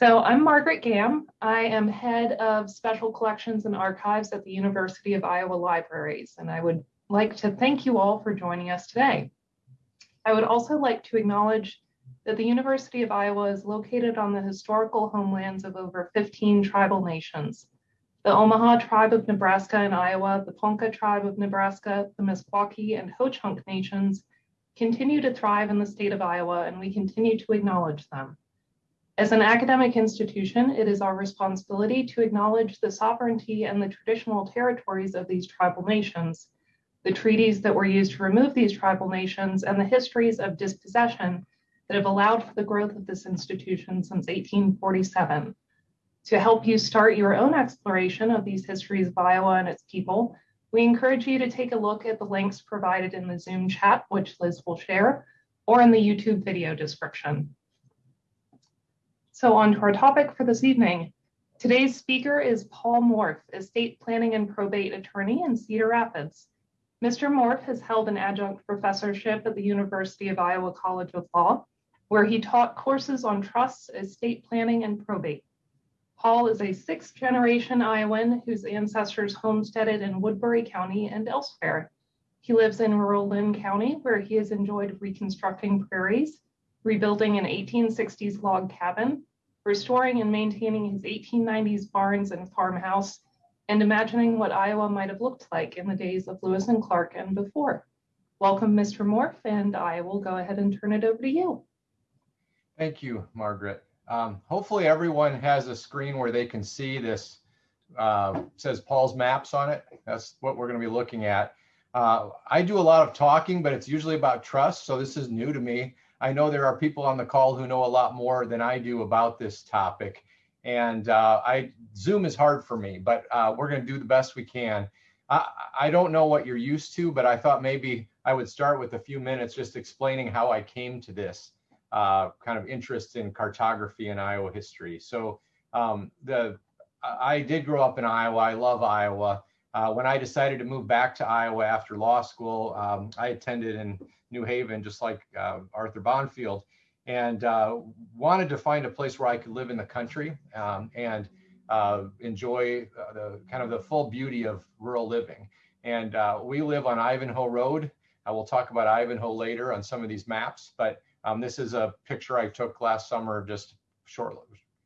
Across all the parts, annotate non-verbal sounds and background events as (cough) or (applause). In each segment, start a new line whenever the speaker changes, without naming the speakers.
So I'm Margaret Gamm. I am head of special collections and archives at the University of Iowa Libraries, and I would like to thank you all for joining us today. I would also like to acknowledge that the University of Iowa is located on the historical homelands of over 15 tribal nations. The Omaha tribe of Nebraska and Iowa, the Ponca tribe of Nebraska, the Meskwaki and Ho-Chunk nations continue to thrive in the state of Iowa, and we continue to acknowledge them. As an academic institution, it is our responsibility to acknowledge the sovereignty and the traditional territories of these tribal nations, the treaties that were used to remove these tribal nations, and the histories of dispossession that have allowed for the growth of this institution since 1847. To help you start your own exploration of these histories of Iowa and its people, we encourage you to take a look at the links provided in the Zoom chat, which Liz will share, or in the YouTube video description. So on to our topic for this evening. Today's speaker is Paul Morf, estate planning and probate attorney in Cedar Rapids. Mr. Morf has held an adjunct professorship at the University of Iowa College of Law, where he taught courses on trusts, estate planning, and probate. Paul is a sixth generation Iowan whose ancestors homesteaded in Woodbury County and elsewhere. He lives in rural Linn County, where he has enjoyed reconstructing prairies, rebuilding an 1860s log cabin, restoring and maintaining his 1890s barns and farmhouse, and imagining what Iowa might have looked like in the days of Lewis and Clark and before. Welcome, Mr. Morf, and I will go ahead and turn it over to you.
Thank you, Margaret. Um, hopefully everyone has a screen where they can see this, uh, says Paul's Maps on it. That's what we're going to be looking at. Uh, I do a lot of talking, but it's usually about trust, so this is new to me. I know there are people on the call who know a lot more than I do about this topic. And uh, I Zoom is hard for me, but uh, we're going to do the best we can. I, I don't know what you're used to, but I thought maybe I would start with a few minutes just explaining how I came to this uh, kind of interest in cartography and Iowa history. So um, the I did grow up in Iowa. I love Iowa. Uh, when I decided to move back to Iowa after law school, um, I attended in New Haven, just like uh, Arthur Bonfield, and uh, wanted to find a place where I could live in the country um, and uh, enjoy uh, the kind of the full beauty of rural living. And uh, we live on Ivanhoe Road. I will talk about Ivanhoe later on some of these maps, but um, this is a picture I took last summer, just short,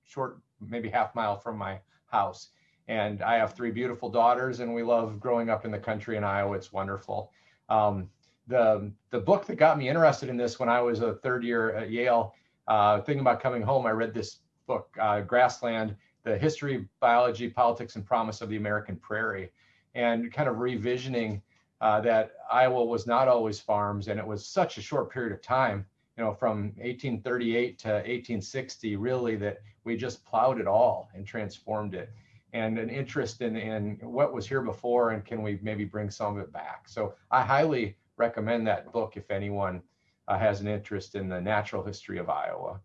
short, maybe half mile from my house. And I have three beautiful daughters, and we love growing up in the country in Iowa. It's wonderful. Um, the the book that got me interested in this when I was a third year at Yale, uh, thinking about coming home, I read this book, uh, Grassland: The History, Biology, Politics, and Promise of the American Prairie, and kind of revisioning uh, that Iowa was not always farms, and it was such a short period of time, you know, from 1838 to 1860, really, that we just plowed it all and transformed it and an interest in, in what was here before and can we maybe bring some of it back. So I highly recommend that book if anyone uh, has an interest in the natural history of Iowa.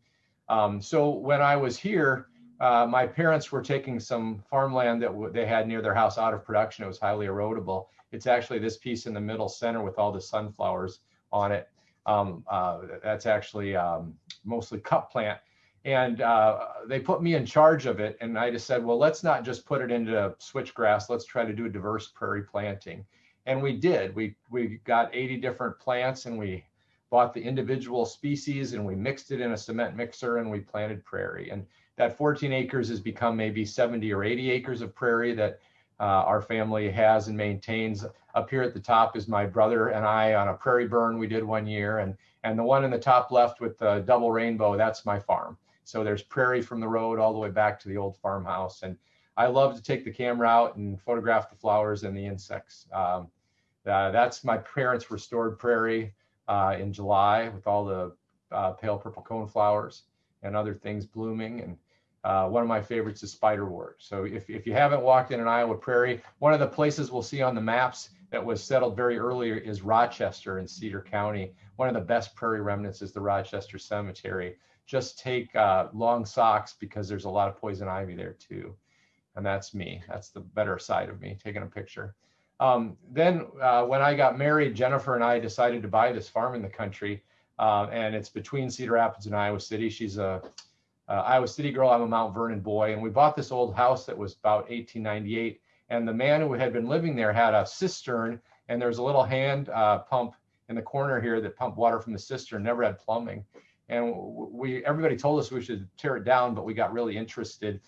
Um, so when I was here, uh, my parents were taking some farmland that they had near their house out of production. It was highly erodible. It's actually this piece in the middle center with all the sunflowers on it. Um, uh, that's actually um, mostly cup plant. And uh, they put me in charge of it. And I just said, well, let's not just put it into switchgrass. Let's try to do a diverse prairie planting and we did. We we got 80 different plants and we bought the individual species and we mixed it in a cement mixer and we planted prairie. And that 14 acres has become maybe 70 or 80 acres of prairie that uh, our family has and maintains. Up here at the top is my brother and I on a prairie burn we did one year. And, and the one in the top left with the double rainbow, that's my farm. So there's prairie from the road all the way back to the old farmhouse. And I love to take the camera out and photograph the flowers and the insects. Um, uh, that's my parents' restored prairie uh, in July with all the uh, pale purple cone flowers and other things blooming. And uh, one of my favorites is spiderwort. So if, if you haven't walked in an Iowa prairie, one of the places we'll see on the maps that was settled very early is Rochester in Cedar County. One of the best prairie remnants is the Rochester Cemetery. Just take uh, long socks because there's a lot of poison ivy there too. And that's me. That's the better side of me taking a picture. Um, then uh, when I got married, Jennifer and I decided to buy this farm in the country. Uh, and it's between Cedar Rapids and Iowa City. She's a Iowa City girl. I'm a Mount Vernon boy. And we bought this old house that was about 1898. And the man who had been living there had a cistern, and there's a little hand uh, pump in the corner here that pumped water from the cistern. Never had plumbing, and we everybody told us we should tear it down, but we got really interested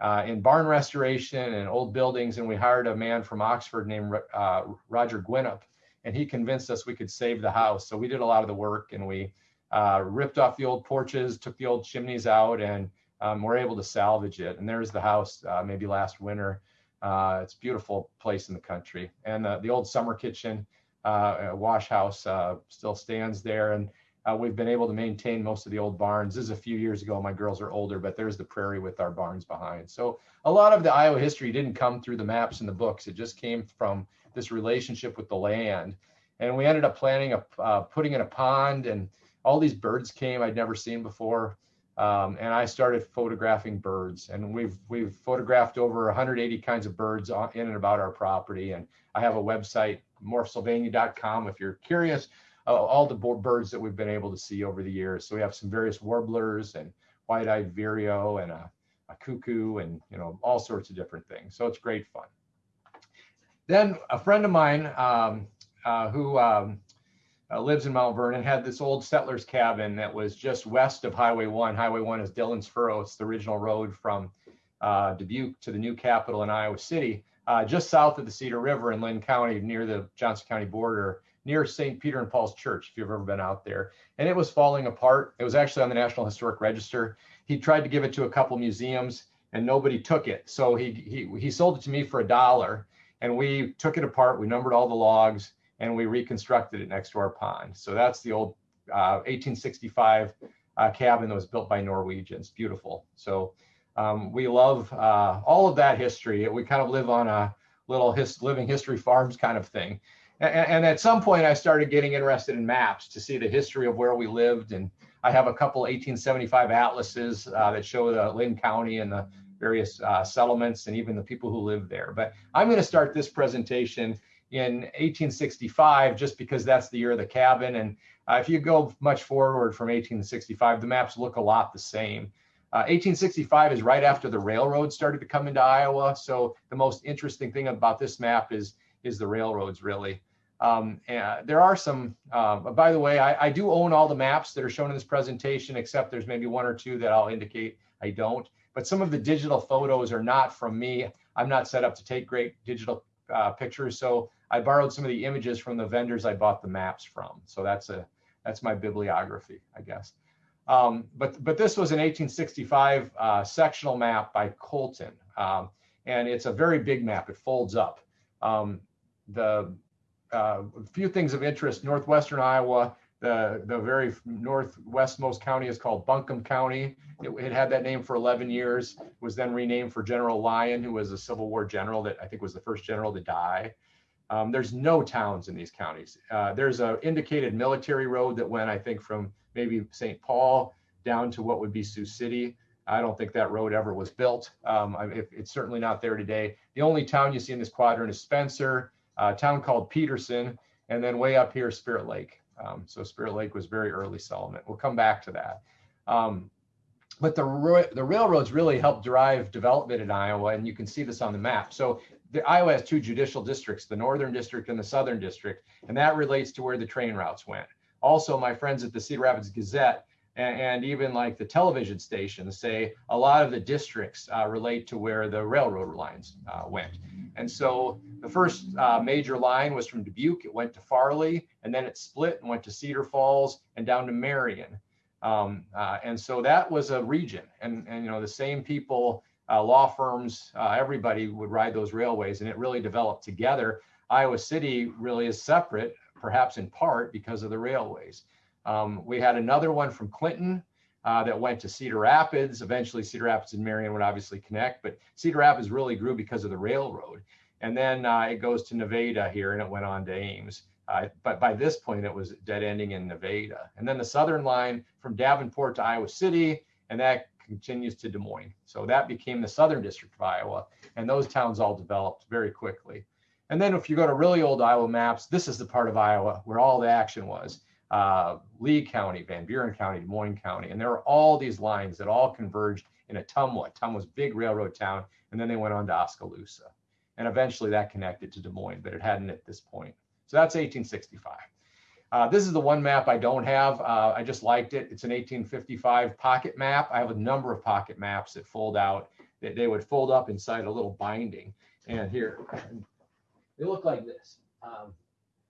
uh, in barn restoration and old buildings, and we hired a man from Oxford named uh, Roger Gwinnett, and he convinced us we could save the house. So we did a lot of the work, and we uh, ripped off the old porches, took the old chimneys out, and um, we're able to salvage it. And there's the house, uh, maybe last winter. Uh, it's beautiful place in the country, and the old summer kitchen, uh, wash house, still stands there, and uh, we've been able to maintain most of the old barns. This is a few years ago. My girls are older, but there's the prairie with our barns behind. So a lot of the Iowa history didn't come through the maps and the books. It just came from this relationship with the land. And we ended up planning a uh, putting in a pond, and all these birds came I'd never seen before. Um, and I started photographing birds, and we've we've photographed over 180 kinds of birds on, in and about our property. And I have a website, morphsylvania.com, if you're curious all the birds that we've been able to see over the years. So we have some various warblers and white-eyed vireo and a, a cuckoo and you know all sorts of different things. So it's great fun. Then a friend of mine um, uh, who um, uh, lives in Mount Vernon had this old settler's cabin that was just west of Highway 1. Highway 1 is Dillon's Furrow. It's the original road from uh, Dubuque to the new capital in Iowa City, uh, just south of the Cedar River in Linn County near the Johnson County border near St. Peter and Paul's Church, if you've ever been out there. And it was falling apart. It was actually on the National Historic Register. He tried to give it to a couple museums and nobody took it. So he, he, he sold it to me for a dollar and we took it apart. We numbered all the logs and we reconstructed it next to our pond. So that's the old uh, 1865 uh, cabin that was built by Norwegians. Beautiful. So um, we love uh, all of that history. We kind of live on a little his, living history farms kind of thing and, at some point I started getting interested in maps to see the history of where we lived. And I have a couple 1875 atlases uh, that show the Linn County and the various uh, settlements and even the people who live there. But I'm going to start this presentation in 1865 just because that's the year of the cabin. And uh, if you go much forward from 1865, the maps look a lot the same. 1865 uh, is right after the railroad started to come into Iowa. So the most interesting thing about this map is is the railroads really. Um, there are some, uh, by the way, I, I, do own all the maps that are shown in this presentation, except there's maybe one or two that I'll indicate I don't. But some of the digital photos are not from me. I'm not set up to take great digital uh, pictures. So I borrowed some of the images from the vendors I bought the maps from. So that's a that's my bibliography, I guess. Um, but but this was an 1865 uh, sectional map by Colton, um, and it's a very big map. It folds up. Um, the uh, a few things of interest, northwestern Iowa, the, the very northwestmost county is called Buncombe County. It, it, had that name for 11 years, was then renamed for General Lyon, who was a Civil War general that I think was the first general to die. Um, there's no towns in these counties. Uh, there's a indicated military road that went, I think, from maybe St. Paul down to what would be Sioux City. I don't think that road ever was built. Um, it's certainly not there today. The only town you see in this quadrant is Spencer, a town called Peterson, and then way up here, Spirit Lake. Um, so Spirit Lake was very early settlement. We'll come back to that. Um, but the, the railroads really helped drive development in Iowa, and you can see this on the map. So the, Iowa has two judicial districts, the northern district and the southern district, and that relates to where the train routes went. Also, my friends at the Cedar Rapids Gazette and, and even like the television stations say a lot of the districts uh, relate to where the railroad lines uh, went. And so the first uh, major line was from Dubuque, it went to Farley, and then it split and went to Cedar Falls and down to Marion. Um, uh, and so that was a region, and, and you know the same people, uh, law firms, uh, everybody would ride those railways, and it really developed together. Iowa City really is separate, perhaps in part because of the railways. Um, we had another one from Clinton uh, that went to Cedar Rapids. Eventually, Cedar Rapids and Marion would obviously connect, but Cedar Rapids really grew because of the railroad. And then uh, it goes to Nevada here, and it went on to Ames. Uh, but by this point, it was dead ending in Nevada. And then the southern line from Davenport to Iowa City, and that continues to Des Moines. So that became the southern district of Iowa, and those towns all developed very quickly. And then if you go to really old Iowa maps, this is the part of Iowa where all the action was. Uh, Lee County, Van Buren County, Des Moines County. And there were all these lines that all converged in Ottumwa. Ottumwa's big railroad town. And then they went on to Oskaloosa. And eventually that connected to Des Moines, but it hadn't at this point. So that's 1865. Uh, this is the one map I don't have. Uh, I just liked it. It's an 1855 pocket map. I have a number of pocket maps that fold out. That they would fold up inside a little binding. And here, they look like this. Um,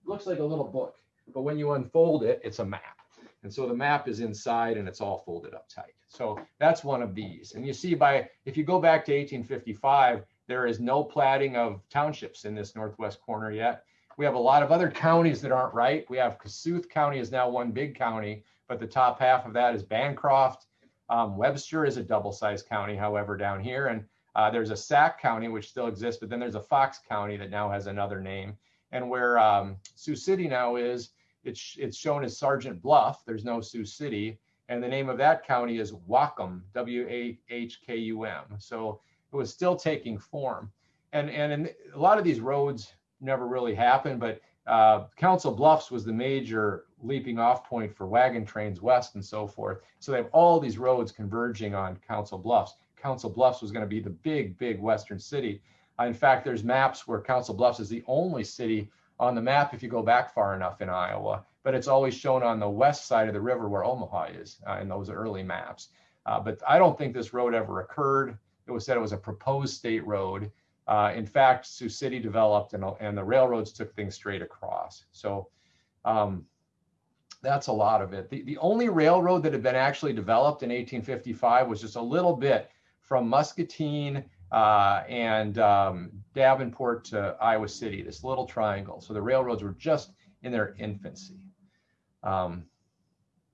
looks like a little book, but when you unfold it, it's a map. And so the map is inside and it's all folded up tight. So that's one of these. And you see by, if you go back to 1855, there is no platting of townships in this northwest corner yet. We have a lot of other (laughs) counties that aren't right. We have Kossuth County is now one big county, but the top half of that is Bancroft. Um, Webster is a double-sized county, however, down here. And uh, there's a Sac County, which still exists, but then there's a Fox County that now has another name. And where um, Sioux City now is, it's, it's shown as Sergeant Bluff. There's no Sioux City. And the name of that county is Whatcom, W-A-H-K-U-M. So it was still taking form. And, and in a lot of these roads never really happened, but uh, Council Bluffs was the major leaping off point for wagon trains west and so forth. So they have all these roads converging on Council Bluffs. Council Bluffs was going to be the big, big western city. Uh, in fact, there's maps where Council Bluffs is the only city on the map if you go back far enough in Iowa, but it's always shown on the west side of the river where Omaha is uh, in those early maps. Uh, but I don't think this road ever occurred. It was said it was a proposed state road. Uh, in fact, Sioux City developed and, and the railroads took things straight across. So um, that's a lot of it. The, the only railroad that had been actually developed in 1855 was just a little bit from Muscatine and um, Davenport to Iowa City, this little triangle. So the railroads were just in their infancy. Um,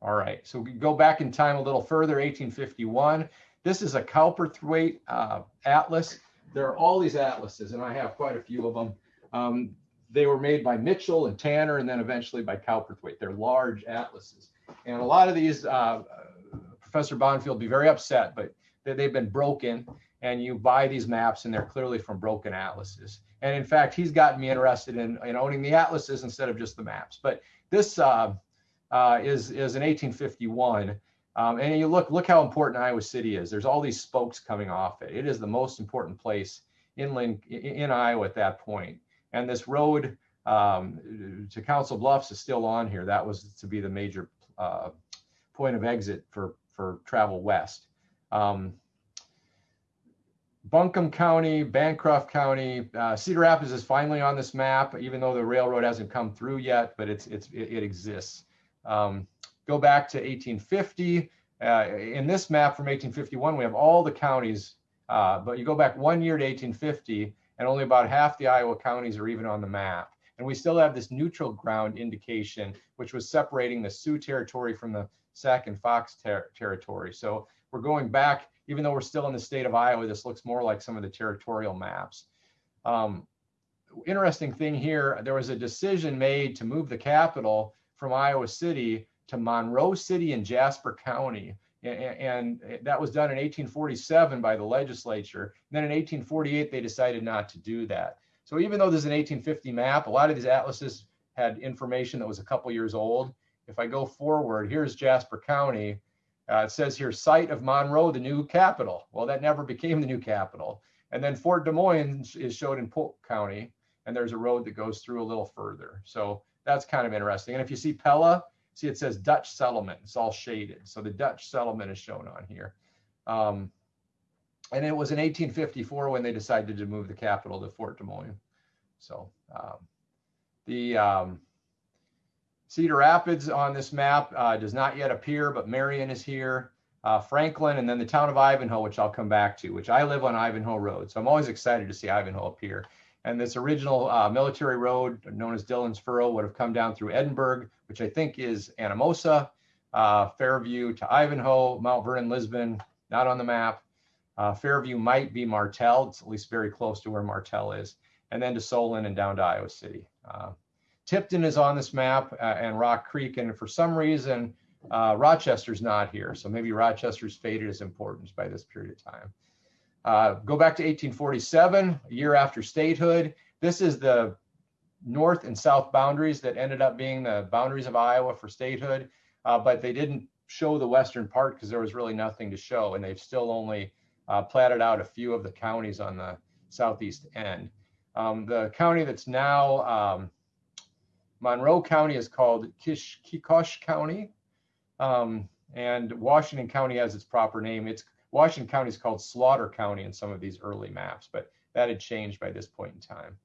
all right, so we go back in time a little further, 1851. This is a Cowperthwaite uh, atlas. There are all these atlases, and I have quite a few of them. Um, they were made by Mitchell and Tanner, and then eventually by Cowperthwaite. They're large atlases. And a lot of these, uh, Professor Bonfield will be very upset, but they've been broken and you buy these maps and they're clearly from broken atlases. And in fact, he's gotten me interested in, in owning the atlases instead of just the maps. But this uh, uh, is, is an 1851. Um, and you look, look how important Iowa City is. There's all these spokes coming off it. It is the most important place inland in Iowa at that point. And this road um, to Council Bluffs is still on here. That was to be the major uh, point of exit for, for travel west. Um, Buncombe County, Bancroft County, uh, Cedar Rapids is finally on this map, even though the railroad hasn't come through yet, but it's, it's, it, it exists. Um, go back to 1850. Uh, in this map from 1851, we have all the counties, uh, but you go back one year to 1850, and only about half the Iowa counties are even on the map. And we still have this neutral ground indication, which was separating the Sioux territory from the Sac and Fox ter territory. So we're going back even though we're still in the state of Iowa, this looks more like some of the territorial maps. Um, interesting thing here, there was a decision made to move the capital from Iowa City to Monroe City in Jasper County. And, that was done in 1847 by the legislature. And then in 1848, they decided not to do that. So even though this is an 1850 map, a lot of these atlases had information that was a couple years old. If I go forward, here's Jasper County. Uh, it says here, site of Monroe, the new capital. Well, that never became the new capital. And then Fort Des Moines is showed in Polk County, and there's a road that goes through a little further. So that's kind of interesting. And if you see Pella, see it says Dutch settlement. It's all shaded. So the Dutch settlement is shown on here. Um, and it was in 1854 when they decided to move the capital to Fort Des Moines. So um, the um, Cedar Rapids on this map uh, does not yet appear, but Marion is here, uh, Franklin, and then the town of Ivanhoe, which I'll come back to, which I live on Ivanhoe Road. So I'm always excited to see Ivanhoe appear. And this original uh, military road known as Dillon's Furrow would have come down through Edinburgh, which I think is Anamosa, uh, Fairview to Ivanhoe, Mount Vernon, Lisbon, not on the map. Uh, Fairview might be Martell. It's at least very close to where Martell is. And then to Solon and down to Iowa City. Tipton is on this map uh, and Rock Creek, and for some reason, uh, Rochester's not here. So maybe Rochester's faded as importance by this period of time. Uh, go back to 1847, a year after statehood. This is the north and south boundaries that ended up being the boundaries of Iowa for statehood, uh, but they didn't show the western part because there was really nothing to show, and they've still only uh, platted out a few of the counties on the southeast end. Um, the county that's now um, Monroe County is called Kish, Kikosh County, um, and Washington County has its proper name. It's Washington County is called Slaughter County in some of these early maps, but that had changed by this point in time.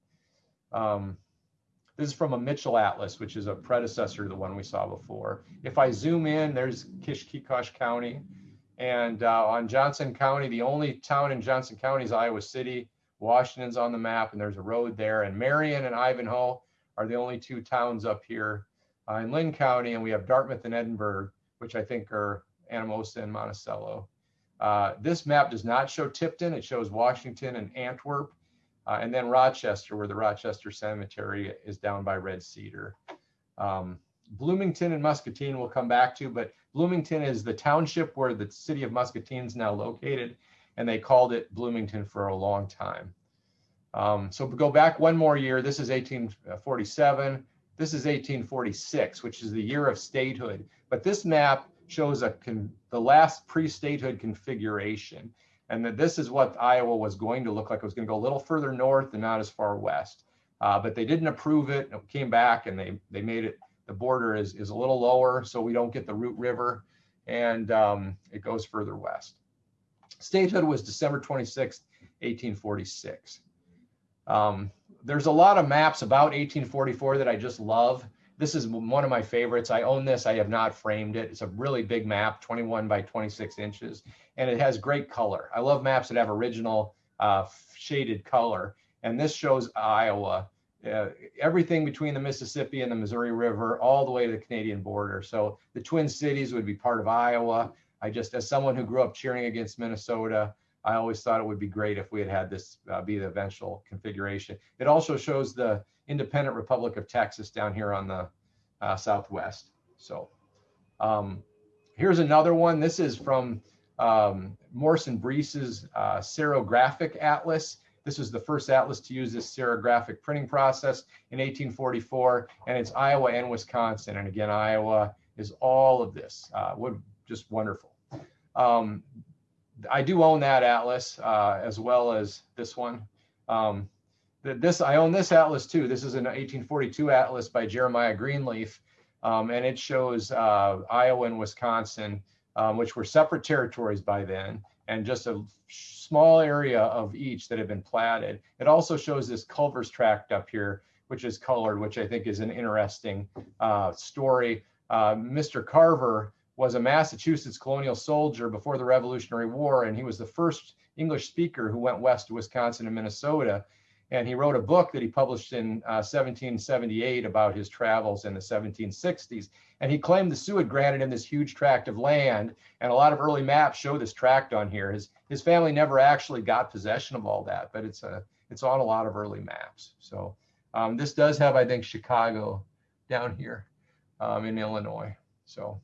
Um, this is from a Mitchell Atlas, which is a predecessor to the one we saw before. If I zoom in, there's Kishkekosh County. And uh, on Johnson County, the only town in Johnson County is Iowa City. Washington's on the map, and there's a road there. And Marion and Ivanhoe are the only two towns up here uh, in Linn County. And we have Dartmouth and Edinburgh, which I think are Anamosa and Monticello. Uh, this map does not show Tipton. It shows Washington and Antwerp. Uh, and then Rochester, where the Rochester Cemetery is down by Red Cedar. Um, Bloomington and Muscatine we'll come back to, but Bloomington is the township where the city of Muscatine is now located, and they called it Bloomington for a long time. Um, so go back one more year. This is 1847. This is 1846, which is the year of statehood. But this map shows a the last pre-statehood configuration and that this is what Iowa was going to look like. It was going to go a little further north and not as far west. Uh, but they didn't approve it. It came back and they they made it. The border is is a little lower, so we don't get the Root River, and um, it goes further west. Statehood was December 26, 1846. Um, there's a lot of maps about 1844 that I just love. This is one of my favorites. I own this. I have not framed it. It's a really big map, 21 by 26 inches, and it has great color. I love maps that have original uh, shaded color. And this shows Iowa, uh, everything between the Mississippi and the Missouri River, all the way to the Canadian border. So the Twin Cities would be part of Iowa. I just, as someone who grew up cheering against Minnesota, I always thought it would be great if we had had this uh, be the eventual configuration. It also shows the independent Republic of Texas down here on the uh, southwest. So um, here's another one. This is from um, Morse and Breese's uh, cerographic atlas. This was the first atlas to use this cerographic printing process in 1844, and it's Iowa and Wisconsin. And again, Iowa is all of this. Uh, would just wonderful. Um, I do own that atlas uh, as well as this one. Um, this I own this atlas too. This is an 1842 atlas by Jeremiah Greenleaf, um, and it shows uh, Iowa and Wisconsin, um, which were separate territories by then, and just a small area of each that had been platted. It also shows this Carver's tract up here, which is colored, which I think is an interesting uh, story. Uh, Mr. Carver was a Massachusetts colonial soldier before the Revolutionary War, and he was the first English speaker who went west to Wisconsin and Minnesota. And he wrote a book that he published in uh, 1778 about his travels in the 1760s. And he claimed the Sioux had granted him this huge tract of land. And a lot of early maps show this tract on here. His, his family never actually got possession of all that, but it's, a, it's on a lot of early maps. So um, this does have, I think, Chicago down here um, in Illinois. So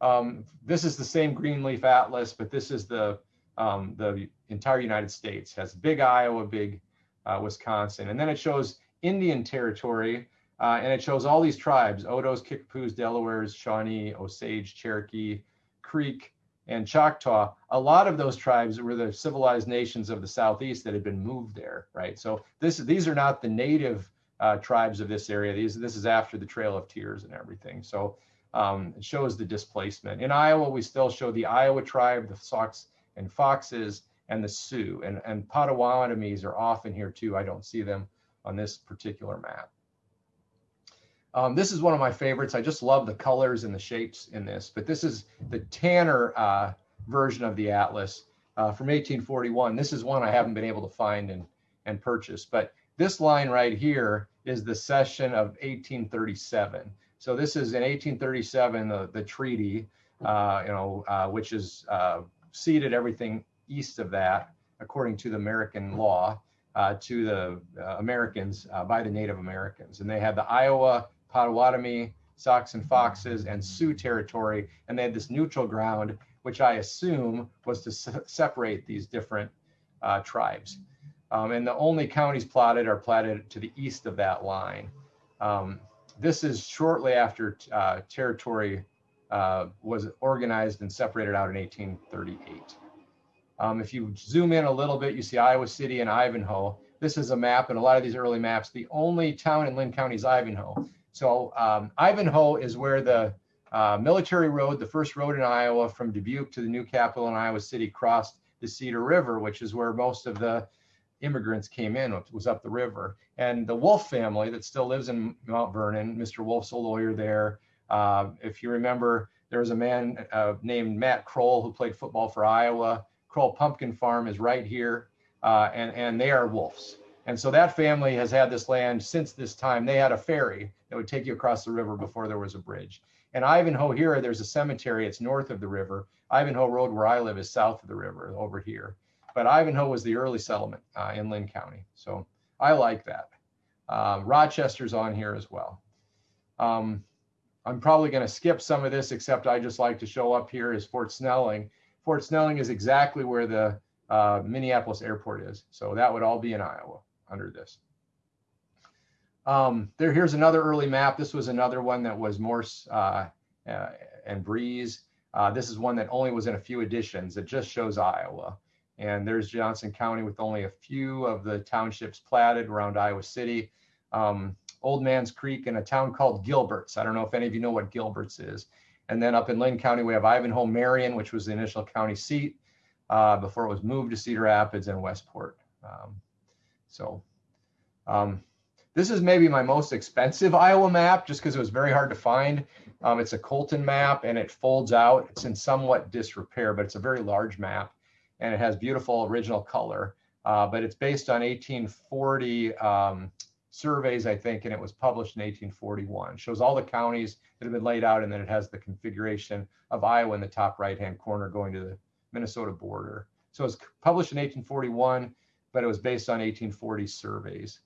um, this is the same Greenleaf Atlas, but this is the um, the entire United States. Has big Iowa, big uh, Wisconsin, and then it shows Indian territory, uh, and it shows all these tribes: Odos, Kickapoos, Delawares, Shawnee, Osage, Cherokee, Creek, and Choctaw. A lot of those tribes were the civilized nations of the southeast that had been moved there, right? So this these are not the native uh, tribes of this area. These this is after the Trail of Tears and everything. So um, it shows the displacement. In Iowa, we still show the Iowa tribe, the Sox and Foxes, and the Sioux. And, and Potawatomis are often here too. I don't see them on this particular map. Um, this is one of my favorites. I just love the colors and the shapes in this, but this is the Tanner uh, version of the Atlas uh, from 1841. This is one I haven't been able to find and, and purchase, but this line right here is the cession of 1837. So this is in 1837, the, the treaty, uh, you know, uh, which is uh, ceded everything east of that, according to the American law, uh, to the uh, Americans uh, by the Native Americans. And they had the Iowa, Potawatomi, Sox and Foxes, and Sioux territory, and they had this neutral ground, which I assume was to se separate these different tribes. Um, and the only counties plotted are platted to the east of that line. Um, this is shortly after uh, territory uh, was organized and separated out in 1838. Um, if you zoom in a little bit, you see Iowa City and Ivanhoe. This is a map, and a lot of these early maps, the only town in Linn County is Ivanhoe. So um, Ivanhoe is where the uh, military road, the first road in Iowa from Dubuque to the new capital in Iowa City, crossed the Cedar River, which is where most of the immigrants came in, which was up the river. And the Wolf family that still lives in Mount Vernon, Mr. Wolf's a lawyer there. Uh, if you remember, there was a man uh, named Matt Kroul who played football for Iowa. Kroll Pumpkin Farm is right here, uh, and, and they are wolves. And so that family has had this land since this time. They had a ferry that would take you across the river before there was a bridge. And Ivanhoe here, there's a cemetery. It's north of the river. Ivanhoe Road, where I live, is south of the river over here. But Ivanhoe was the early settlement uh, in Linn County. So I like that. Um, Rochester's on here as well. Um, I'm probably going to skip some of this, except I just like to show up here is Fort Snelling. Fort Snelling is exactly where the uh, Minneapolis airport is. So that would all be in Iowa under this. Um, there, here's another early map. This was another one that was Morse uh, uh, and Breese. Uh, this is one that only was in a few editions. It just shows Iowa. And there's Johnson County with only a few of the townships platted around Iowa City. Um, Old Man's Creek and a town called Gilberts. I don't know if any of you know what Gilberts is. And then up in Linn County, we have Ivanhoe Marion, which was the initial county seat uh, before it was moved to Cedar Rapids and Westport. Um, so um, this is maybe my most expensive Iowa map just because it was very hard to find. Um, it's a Colton map and it folds out. It's in somewhat disrepair, but it's a very large map and it has beautiful original color. Uh, but it's based on 1840 um, surveys, I think, and it was published in 1841. It shows all the counties that have been laid out, and then it has the configuration of Iowa in the top right-hand corner going to the Minnesota border. So it was published in 1841, but it was based on 1840 surveys.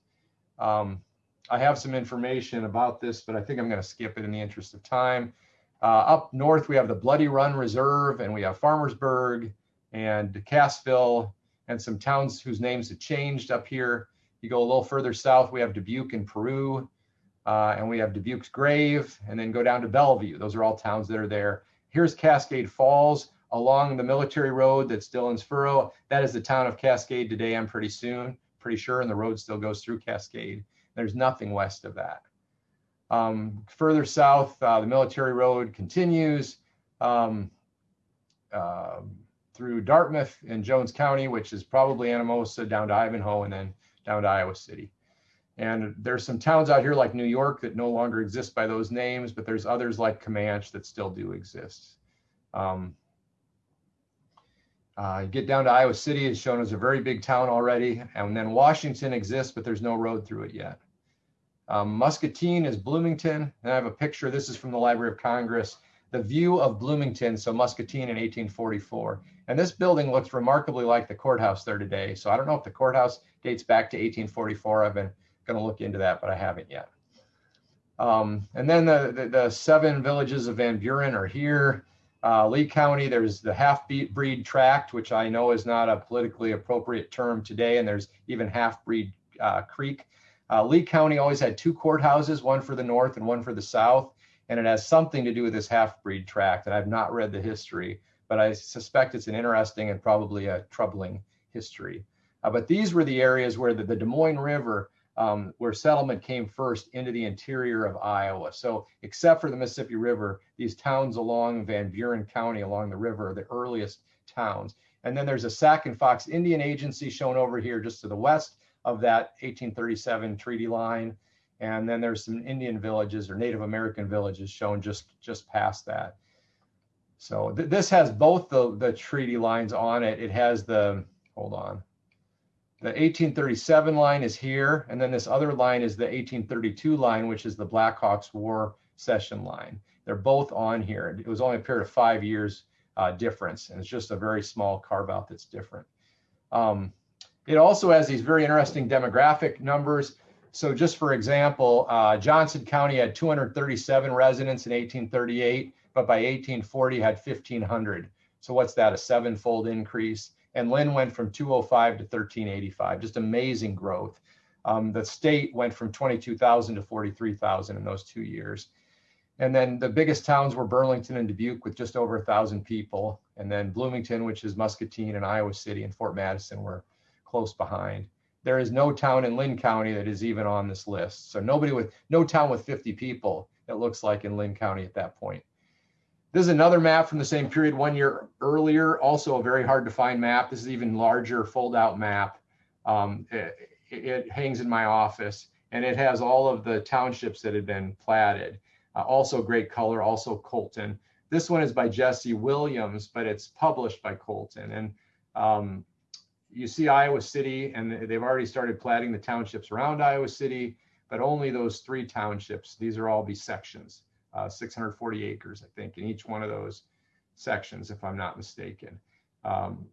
Um, I have some information about this, but I think I'm going to skip it in the interest of time. Uh, up north, we have the Bloody Run Reserve, and we have Farmersburg and Cassville, and some towns whose names have changed up here. You go a little further south, we have Dubuque in Peru, uh, and we have Dubuque's Grave, and then go down to Bellevue. Those are all towns that are there. Here's Cascade Falls along the military road that's Dillon's Furrow. That is the town of Cascade today, I'm pretty soon, pretty sure, and the road still goes through Cascade. There's nothing west of that. Um, further south, uh, the military road continues um, uh, through Dartmouth and Jones County, which is probably Anamosa down to Ivanhoe and then down to Iowa City. And there's some towns out here like New York that no longer exist by those names, but there's others like Camanche that still do exist. Um, uh, get down to Iowa City is shown as a very big town already. And then Washington exists, but there's no road through it yet. Um, Muscatine is Bloomington. And I have a picture. This is from the Library of Congress. The view of Bloomington, so Muscatine in 1844. And this building looks remarkably like the courthouse there today. So I don't know if the courthouse dates back to 1844. I've been going to look into that, but I haven't yet. Um, and then the, the, the, seven villages of Van Buren are here. Uh, Lee County, there's the half-breed tract, which I know is not a politically appropriate term today, and there's even half-breed uh, creek. Uh, Lee County always had two courthouses, one for the north and one for the south, and it has something to do with this half-breed tract, and I've not read the history, but I suspect it's an interesting and probably a troubling history. Uh, but these were the areas where the, the Des Moines River um, where settlement came first into the interior of Iowa. So except for the Mississippi River, these towns along Van Buren County along the river are the earliest towns. And then there's a Sac and Fox Indian Agency shown over here just to the west of that 1837 treaty line. And then there's some Indian villages or Native American villages shown just, just past that. So th this has both the, the treaty lines on it. It has the, hold on, the 1837 line is here, and then this other line is the 1832 line, which is the Blackhawks War Cession line. They're both on here. It was only a period of five years uh, difference, and it's just a very small carve out that's different. Um, it also has these very interesting demographic numbers. So just for example, uh, Johnson County had 237 residents in 1838, but by 1840 had 1,500. So what's that, a sevenfold increase? and Linn went from 205 to 1385. Just amazing growth. Um, the state went from 22,000 to 43,000 in those two years. And then the biggest towns were Burlington and Dubuque with just over a thousand people. And then Bloomington, which is Muscatine and Iowa City and Fort Madison were close behind. There is no town in Linn County that is even on this list. So nobody with, no town with 50 people, it looks like in Linn County at that point. This is another map from the same period one year earlier, also a very hard to find map. This is even larger fold out map. Um, it, it hangs in my office and it has all of the townships that had been platted. Uh, also great color, also Colton. This one is by Jesse Williams, but it's published by Colton. And um, you see Iowa City, and they've already started platting the townships around Iowa City, but only those three townships. These are all be sections, uh, 640 acres, I think, in each one of those sections, if I'm not mistaken. Um,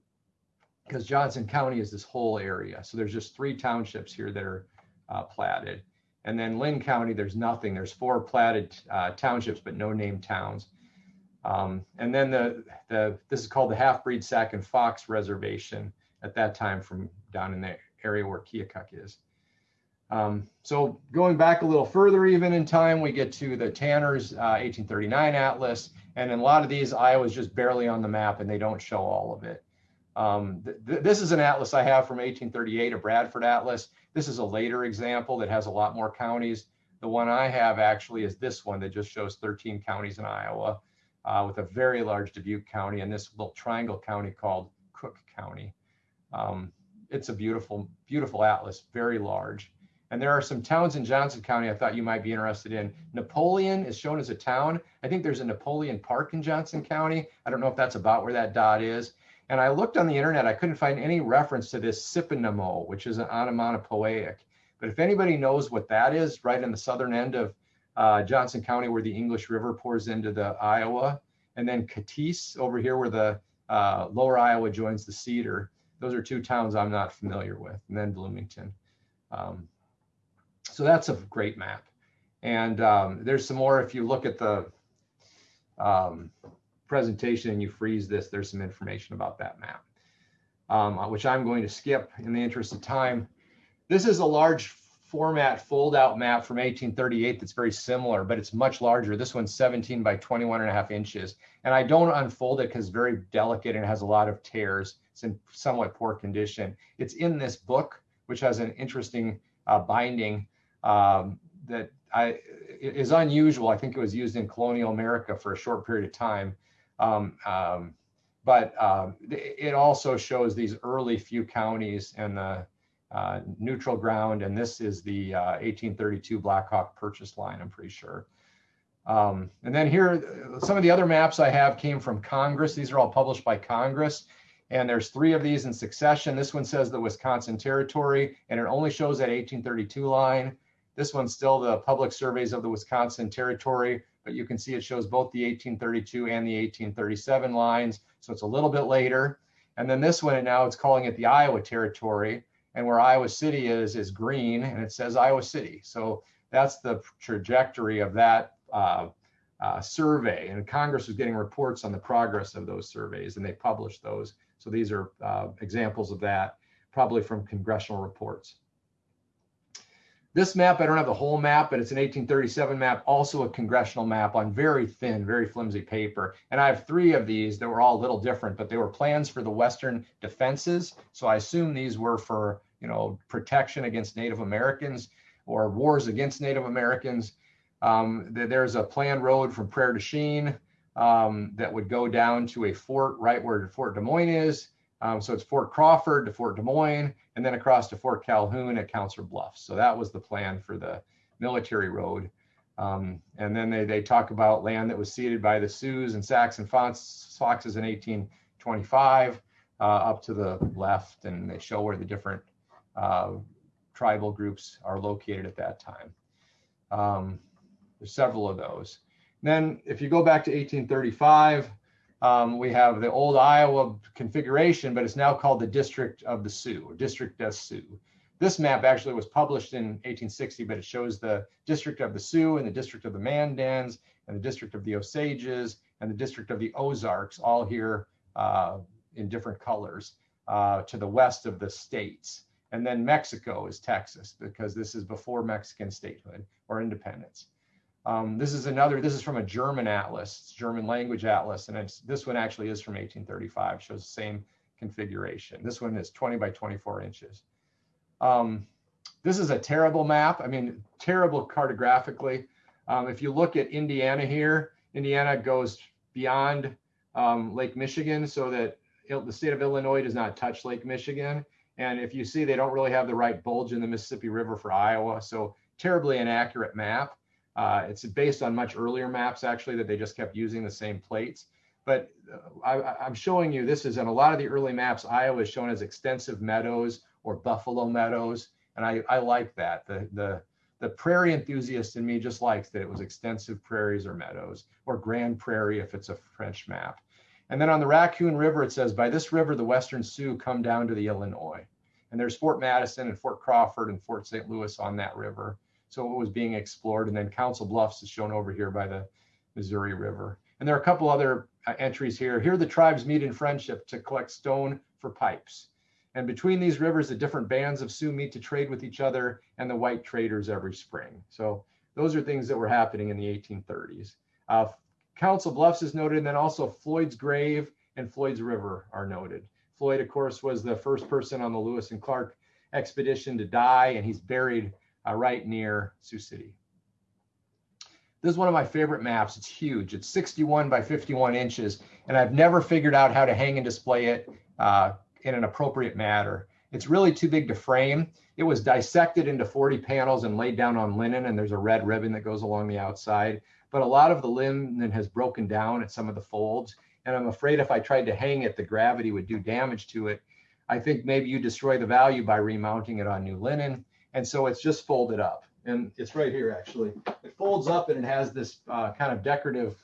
because Johnson County is this whole area. So there's just three townships here that are uh, platted. And then Linn County, there's nothing. There's four platted uh, townships, but no named towns. Um, and then the, the this is called the Half-Breed Sac and Fox Reservation at that time from down in the area where Keokuk is. Um, so going back a little further even in time, we get to the Tanner's uh, 1839 Atlas. And in a lot of these, Iowa's just barely on the map and they don't show all of it. Um, th th this is an atlas I have from 1838, a Bradford Atlas. This is a later example that has a lot more counties. The one I have actually is this one that just shows 13 counties in Iowa uh, with a very large Dubuque County and this little triangle county called Cook County. Um, it's a beautiful, beautiful atlas, very large. And there are some towns in Johnson County I thought you might be interested in. Napoleon is shown as a town. I think there's a Napoleon Park in Johnson County. I don't know if that's about where that dot is. And I looked on the internet, I couldn't find any reference to this Siponamo, which is an onomatopoeic. But if anybody knows what that is, right in the southern end of uh, Johnson County, where the English River pours into the Iowa, and then Cotice over here, where the uh, lower Iowa joins the Cedar. Those are two towns I'm not familiar with, and then Bloomington. Um, so that's a great map. And um, there's some more if you look at the um, presentation and you freeze this, there's some information about that map, um, which I'm going to skip in the interest of time. This is a large format fold out map from 1838 that's very similar, but it's much larger. This one's 17 by 21 and a half inches. And I don't unfold it because it's very delicate and has a lot of tears. It's in somewhat poor condition. It's in this book, which has an interesting uh, binding um, that I, is unusual. I think it was used in colonial America for a short period of time. Um, um, but um, it also shows these early few counties and the uh, neutral ground, and this is the uh, 1832 Blackhawk purchase line, I'm pretty sure. Um, and then here, some of the other maps I have came from Congress. These are all published by Congress. And there's three of these in succession. This one says the Wisconsin Territory, and it only shows that 1832 line. This one's still the public surveys of the Wisconsin Territory, but you can see it shows both the 1832 and the 1837 lines. So it's a little bit later. And then this one, and now it's calling it the Iowa Territory. And where Iowa City is, is green, and it says Iowa City. So that's the trajectory of that uh, uh, survey. And Congress was getting reports on the progress of those surveys, and they published those. So these are uh, examples of that, probably from congressional reports. This map, I don't have the whole map, but it's an 1837 map, also a congressional map on very thin, very flimsy paper. And I have three of these that were all a little different, but they were plans for the Western defenses. So I assume these were for, you know, protection against Native Americans or wars against Native Americans. Um, there's a planned road from Prairie du Chien um, that would go down to a fort right where Fort Des Moines is. Um, so it's Fort Crawford to Fort Des Moines, and then across to Fort Calhoun at Council Bluffs. So that was the plan for the military road. Um, and then they, they talk about land that was ceded by the Sioux and Saxon Foxes in 1825 uh, up to the left, and they show where the different uh, tribal groups are located at that time. Um, there's several of those. Then if you go back to 1835, um, we have the old Iowa configuration, but it's now called the District of the Sioux, or District des Sioux. This map actually was published in 1860, but it shows the District of the Sioux and the District of the Mandans and the District of the Osages and the District of the Ozarks, all here uh, in different colors uh, to the west of the states. And then Mexico is Texas because this is before Mexican statehood or independence. Um, this is another, this is from a German atlas, German language atlas, and it's, this one actually is from 1835, shows the same configuration. This one is 20 by 24 inches. Um, this is a terrible map. I mean, terrible cartographically. Um, if you look at Indiana here, Indiana goes beyond um, Lake Michigan so that the state of Illinois does not touch Lake Michigan. And if you see, they don't really have the right bulge in the Mississippi River for Iowa. So terribly inaccurate map. Uh, it's based on much earlier maps, actually, that they just kept using the same plates. But uh, I, am showing you, this is in a lot of the early maps, Iowa is shown as extensive meadows or buffalo meadows. And I, I like that. The, the, the prairie enthusiast in me just likes that it was extensive prairies or meadows or grand prairie if it's a French map. And then on the Raccoon River, it says, by this river, the Western Sioux come down to the Illinois. And there's Fort Madison and Fort Crawford and Fort St. Louis on that river. So it was being explored. And then Council Bluffs is shown over here by the Missouri River. And there are a couple other uh, entries here. Here the tribes meet in friendship to collect stone for pipes. And between these rivers, the different bands of Sioux meet to trade with each other and the white traders every spring. So those are things that were happening in the 1830s. Uh, Council Bluffs is noted, and then also Floyd's Grave and Floyd's River are noted. Floyd, of course, was the first person on the Lewis and Clark expedition to die, and he's buried uh, right near Sioux City. This is one of my favorite maps. It's huge. It's 61 by 51 inches, and I've never figured out how to hang and display it uh, in an appropriate manner. It's really too big to frame. It was dissected into 40 panels and laid down on linen, and there's a red ribbon that goes along the outside. But a lot of the linen has broken down at some of the folds, and I'm afraid if I tried to hang it, the gravity would do damage to it. I think maybe you destroy the value by remounting it on new linen, and so it's just folded up. And it's right here, actually. It folds up and it has this uh, kind of decorative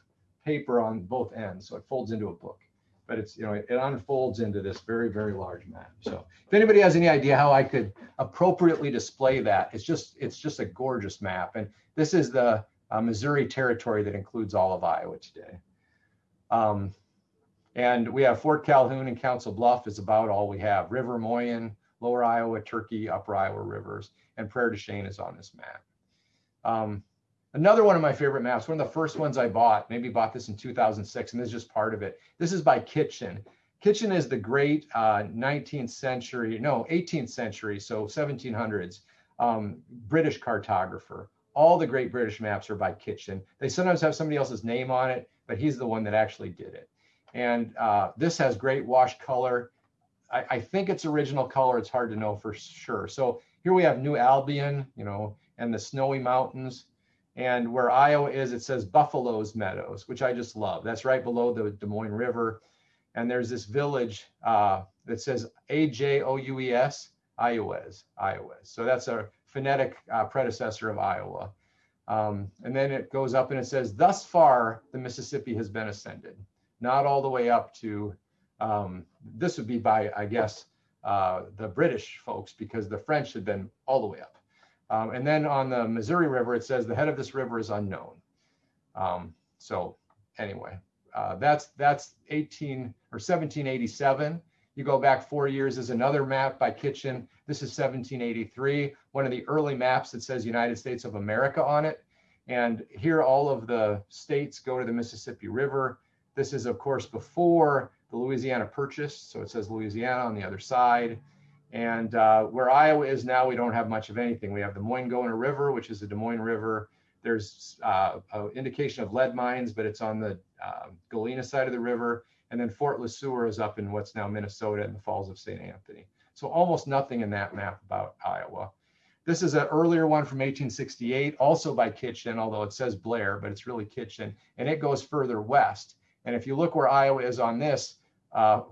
paper on both ends, so it folds into a book but it's, you know, it, it unfolds into this very, very large map. So if anybody has any idea how I could appropriately display that, it's just, it's just a gorgeous map. And this is the uh, Missouri territory that includes all of Iowa today. Um, and we have Fort Calhoun and Council Bluff is about all we have. River Moyen, Lower Iowa, Turkey, Upper Iowa rivers, and Prairie du Chien is on this map. Um, Another one of my favorite maps, one of the first ones I bought, maybe bought this in 2006, and this is just part of it. This is by Kitchin. Kitchin is the great uh, 19th century, no, 18th century, so 1700s, um, British cartographer. All the great British maps are by Kitchin. They sometimes have somebody else's name on it, but he's the one that actually did it. And uh, this has great wash color. I, I think it's original color. It's hard to know for sure. So here we have New Albion, you know, and the snowy mountains. And where Iowa is, it says Buffaloes Meadows, which I just love. That's right below the Des Moines River. And there's this village uh, that says A-J-O-U-E-S, Iowas, Iowas. So that's a phonetic uh, predecessor of Iowa. Um, and then it goes up and it says, thus far, the Mississippi has been ascended. Not all the way up to, um, this would be by, I guess, uh, the British folks, because the French had been all the way up. Um, and then on the Missouri River, it says the head of this river is unknown. Um, so anyway, uh, that's that's 18 or 1787. You go back four years is another map by Kitchin. This is 1783, one of the early maps that says United States of America on it. And here all of the states go to the Mississippi River. This is of course before the Louisiana Purchase. So it says Louisiana on the other side. And uh, where Iowa is now, we don't have much of anything. We have the Moingona River, which is the Des Moines River. There's uh, an indication of lead mines, but it's on the uh, Galena side of the river. And then Fort Le Sueur is up in what's now Minnesota in the Falls of St. Anthony. So almost nothing in that map about Iowa. This is an earlier one from 1868, also by Kitchin, although it says Blair, but it's really Kitchin, and it goes further west. And if you look where Iowa is on this, uh,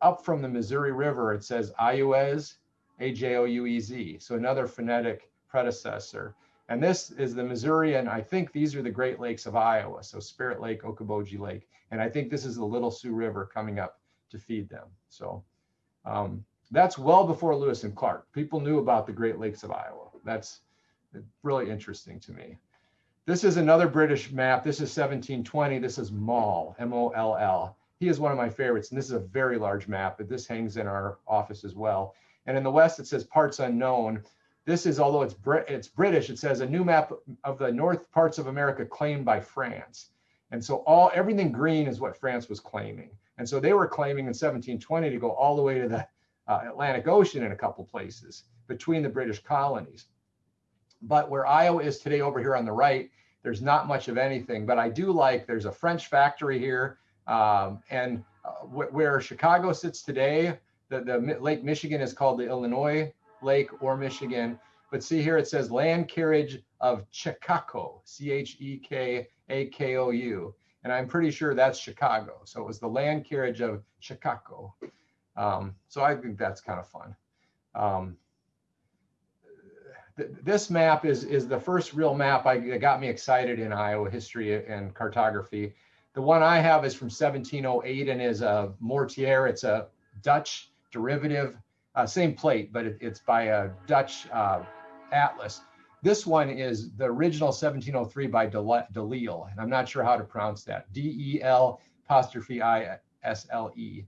up from the Missouri River, it says Ajouz, A-J-O-U-E-Z. So another phonetic predecessor. And this is the Missouri, and I think these are the Great Lakes of Iowa. So Spirit Lake, Okoboji Lake. And I think this is the Little Sioux River coming up to feed them. So um, that's well before Lewis and Clark. People knew about the Great Lakes of Iowa. That's really interesting to me. This is another British map. This is 1720. This is Moll, M-O-L-L he is one of my favorites, and this is a very large map, but this hangs in our office as well. And in the west, it says parts unknown. This is, although it's, Brit it's British, it says a new map of the north parts of America claimed by France. And so all everything green is what France was claiming. And so they were claiming in 1720 to go all the way to the uh, Atlantic Ocean in a couple places between the British colonies. But where Iowa is today over here on the right, there's not much of anything. But I do like there's a French factory here. Um, and uh, wh where Chicago sits today, the, the Lake Michigan is called the Illinois Lake or Michigan. But see here, it says land carriage of Chekako, C H E K A K O U. And I'm pretty sure that's Chicago. So it was the land carriage of Chicago. Um, so I think that's kind of fun. Um, th this map is, is the first real map I, that got me excited in Iowa history and cartography. The one I have is from 1708 and is a Mortier. It's a Dutch derivative, uh, same plate, but it, it's by a Dutch uh, atlas. This one is the original 1703 by Delisle, and I'm not sure how to pronounce that. D-E-L apostrophe I-S-L-E.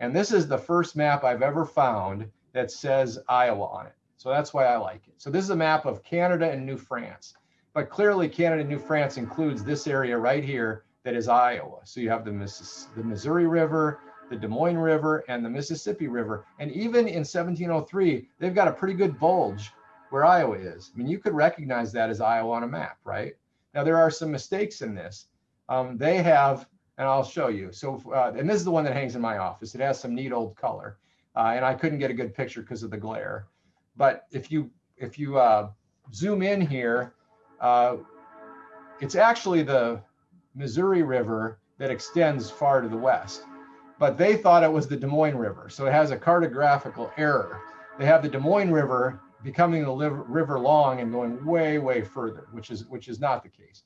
And this is the first map I've ever found that says Iowa on it. So that's why I like it. So this is a map of Canada and New France. But clearly Canada and New France includes this area right here that is Iowa. So you have the, Missis the Missouri River, the Des Moines River, and the Mississippi River. And even in 1703, they've got a pretty good bulge where Iowa is. I mean, you could recognize that as Iowa on a map, right? Now, there are some mistakes in this. Um, they have, and I'll show you. So, uh, and this is the one that hangs in my office. It has some neat old color. Uh, and I couldn't get a good picture because of the glare. But if you if you uh, zoom in here, uh, it's actually the Missouri River that extends far to the west. But they thought it was the Des Moines River. So it has a cartographical error. They have the Des Moines River becoming the river long and going way, way further, which is which is not the case.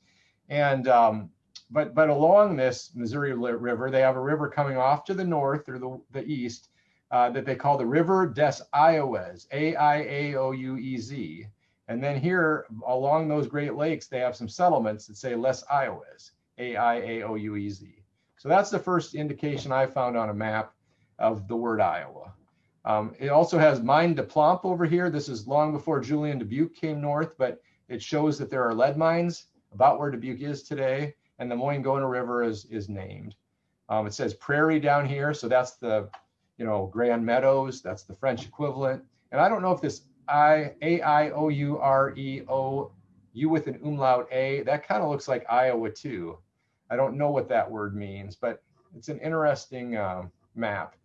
And um, but but along this Missouri River, they have a river coming off to the north or the, the east uh, that they call the River des Iowes, A-I-A-O-U-E-Z. And then here along those Great Lakes, they have some settlements that say Les Iowes, A-I-A-O-U-E-Z. So that's the first indication I found on a map of the word Iowa. Um, it also has Mine de Plomb over here. This is long before Julien Dubuque came north, but it shows that there are lead mines about where Dubuque is today, and the Moingona River is, is named. Um, it says Prairie down here, so that's the, you know, Grand Meadows, that's the French equivalent. And I don't know if this I A I O U R E O U with an umlaut A, that kind of looks like Iowa too. I don't know what that word means, but it's an interesting uh, map.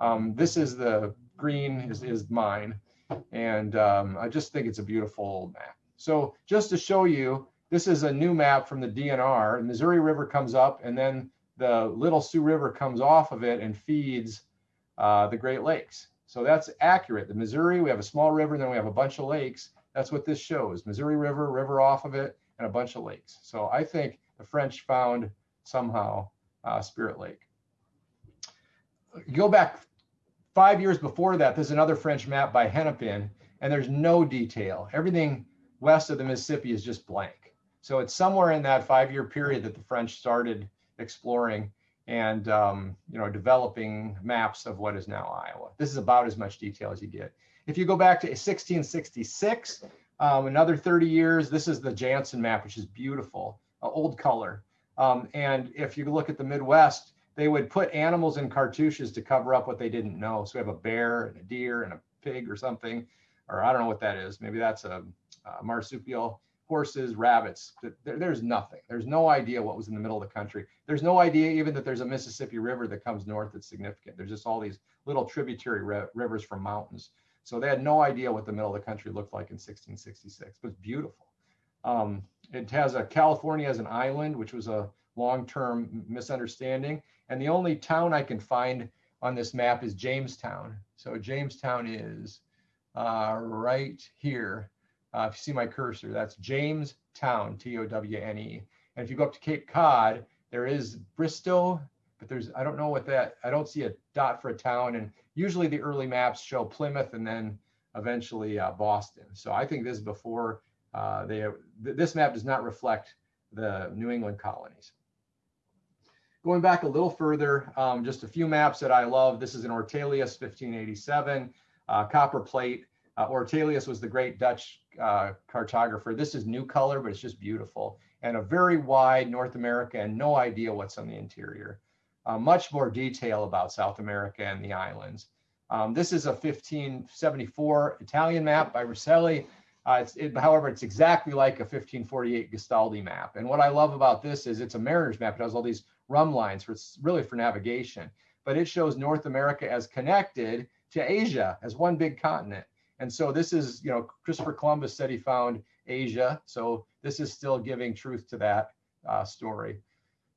Um, this is the green is, is mine. And um, I just think it's a beautiful map. So just to show you, this is a new map from the DNR. Missouri River comes up and then the Little Sioux River comes off of it and feeds uh, the Great Lakes. So that's accurate. The Missouri, we have a small river, then we have a bunch of lakes. That's what this shows. Missouri River, river off of it, and a bunch of lakes. So I think the French found somehow uh, Spirit Lake. You go back Five years before that, there's another French map by Hennepin, and there's no detail. Everything west of the Mississippi is just blank. So it's somewhere in that five-year period that the French started exploring and um, you know developing maps of what is now Iowa. This is about as much detail as you get. If you go back to 1666, um, another 30 years, this is the Janssen map, which is beautiful, uh, old color. Um, and if you look at the Midwest, they would put animals in cartouches to cover up what they didn't know. So we have a bear and a deer and a pig or something, or I don't know what that is. Maybe that's a, a marsupial, horses, rabbits. There, there's nothing. There's no idea what was in the middle of the country. There's no idea even that there's a Mississippi River that comes north that's significant. There's just all these little tributary rivers from mountains. So they had no idea what the middle of the country looked like in 1666, but it's beautiful. Um, it has a California as an island, which was a long-term misunderstanding. And the only town I can find on this map is Jamestown. So Jamestown is uh, right here. Uh, if you see my cursor, that's Jamestown, T-O-W-N-E. And if you go up to Cape Cod, there is Bristol, but there's, I don't know what that, I don't see a dot for a town. And usually the early maps show Plymouth and then eventually uh, Boston. So I think this is before uh, they, this map does not reflect the New England colonies. Going back a little further, um, just a few maps that I love. This is an Ortelius 1587. uh, copper plate. Uh, Ortelius was the great Dutch uh, cartographer. This is new color, but it's just beautiful. And a very wide North America and no idea what's on the interior. Uh, much more detail about South America and the islands. Um, this is a 1574 Italian map by Ruscelli. Uh, it's, it, however, it's exactly like a 1548 Gastaldi map. And what I love about this is it's a mariner's map. It has all these rhumb lines, for, it's really for navigation. But it shows North America as connected to Asia as one big continent. And so this is, you know, Christopher Columbus said he found Asia. So this is still giving truth to that uh, story.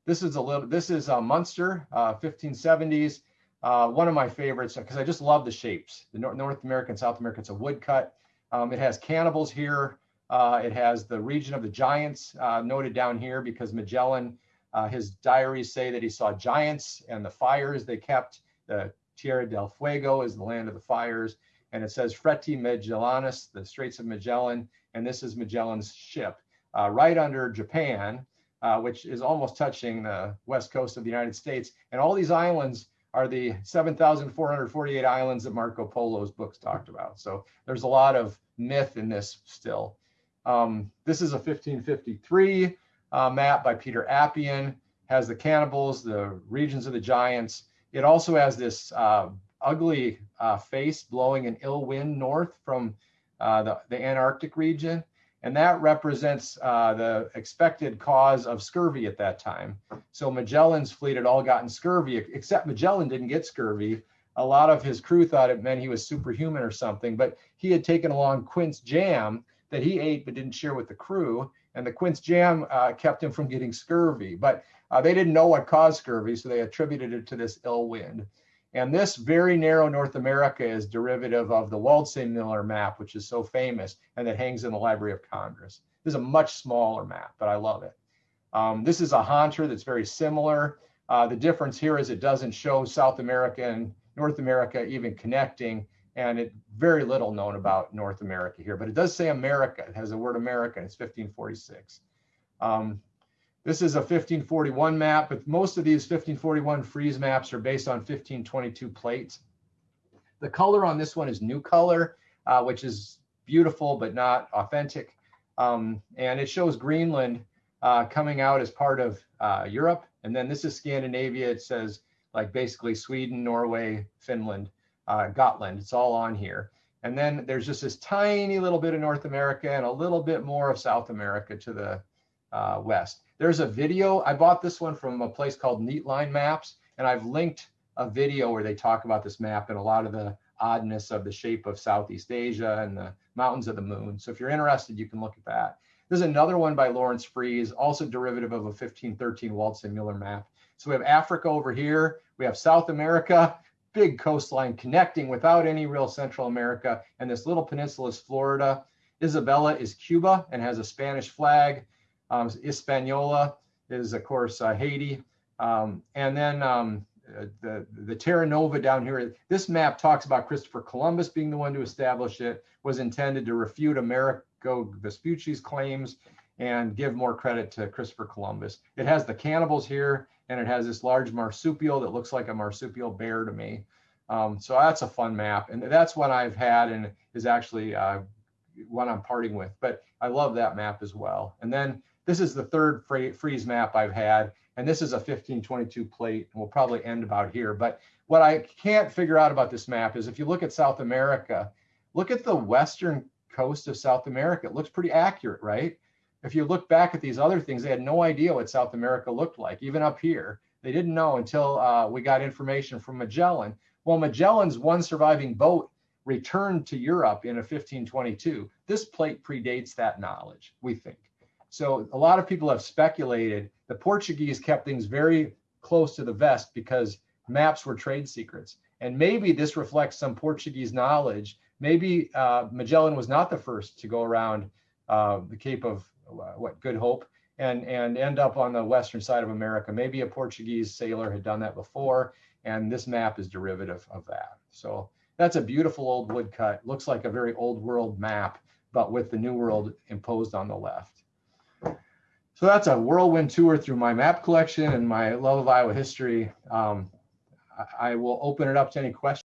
This is a little, this is a Munster, uh, 1570s. Uh, one of my favorites because I just love the shapes. The North, North American, South America, it's a woodcut. Um, it has cannibals here. Uh, it has the region of the giants uh, noted down here because Magellan, uh, his diaries say that he saw giants and the fires they kept. The Tierra del Fuego is the land of the fires. And it says Freti Magellanus, the Straits of Magellan. And this is Magellan's ship uh, right under Japan, uh, which is almost touching the west coast of the United States. And all these islands are the 7,448 islands that Marco Polo's books talked about. So there's a lot of myth in this still. Um, this is a 1553 uh, map by Peter Apian, has the cannibals, the regions of the giants. It also has this uh, ugly uh, face blowing an ill wind north from uh, the, the Antarctic region. And that represents uh, the expected cause of scurvy at that time. So Magellan's fleet had all gotten scurvy, except Magellan didn't get scurvy. A lot of his crew thought it meant he was superhuman or something, but he had taken along quince jam that he ate but didn't share with the crew. And the quince jam uh, kept him from getting scurvy. But uh, they didn't know what caused scurvy, so they attributed it to this ill wind. And this very narrow North America is derivative of the Waldseemüller map, which is so famous and that hangs in the Library of Congress. This is a much smaller map, but I love it. Um, this is a Honter that's very similar. Uh, the difference here is it doesn't show South America and North America even connecting, and it very little known about North America here, but it does say America. It has the word America, it's 1546. Um, this is a 1541 map, but most of these 1541 Fries maps are based on 1522 plates. The color on this one is new color, uh, which is beautiful but not authentic. Um, and it shows Greenland uh, coming out as part of uh, Europe. And then this is Scandinavia. It says like basically Sweden, Norway, Finland, uh, Gotland. It's all on here. And then there's just this tiny little bit of North America and a little bit more of South America to the uh, west. There's a video. I bought this one from a place called Neatline Maps, and I've linked a video where they talk about this map and a lot of the oddness of the shape of Southeast Asia and the mountains of the moon. So if you're interested, you can look at that. There's another one by Lawrence Fries, also derivative of a 1513 Waldseemüller map. So we have Africa over here. We have South America, big coastline connecting without any real Central America. And this little peninsula is Florida. Isabella is Cuba and has a Spanish flag. Um, Hispaniola is, of course, uh, Haiti. Um, and then um, uh, the, the Terra Nova down here, this map talks about Christopher Columbus being the one to establish it, was intended to refute Amerigo Vespucci's claims and give more credit to Christopher Columbus. It has the cannibals here, and it has this large marsupial that looks like a marsupial bear to me. Um, so that's a fun map, and that's one I've had and is actually uh, one I'm parting with. But I love that map as well. And then this is the third Fries map I've had, and this is a 1522 plate, and we'll probably end about here. But what I can't figure out about this map is if you look at South America, look at the western coast of South America. It looks pretty accurate, right? If you look back at these other things, they had no idea what South America looked like, even up here. They didn't know until uh, we got information from Magellan. Well, Magellan's one surviving boat returned to Europe in a 1522. This plate predates that knowledge, we think. So a lot of people have speculated the Portuguese kept things very close to the vest because maps were trade secrets. And maybe this reflects some Portuguese knowledge. Maybe uh, Magellan was not the first to go around uh, the Cape of uh, what Good Hope and and end up on the western side of America. Maybe a Portuguese sailor had done that before, and this map is derivative of that. So that's a beautiful old woodcut. Looks like a very old world map, but with the new world imposed on the left. So that's a whirlwind tour through my map collection and my love of Iowa history. Um, I, I will open it up to any questions.